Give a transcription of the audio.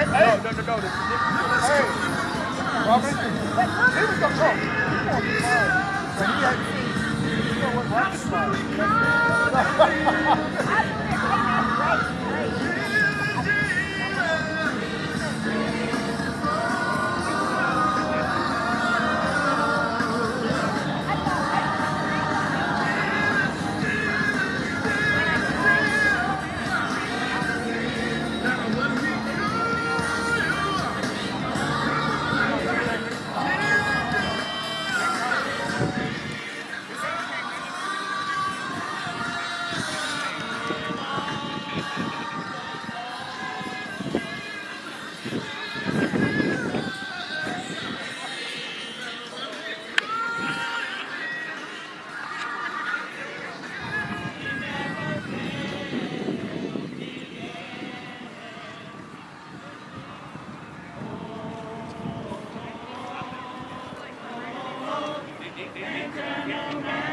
Hey, hey, hey. No, no, no, no. Hey, Robert, he was the pro. He you know what, Robert's like. eternal man.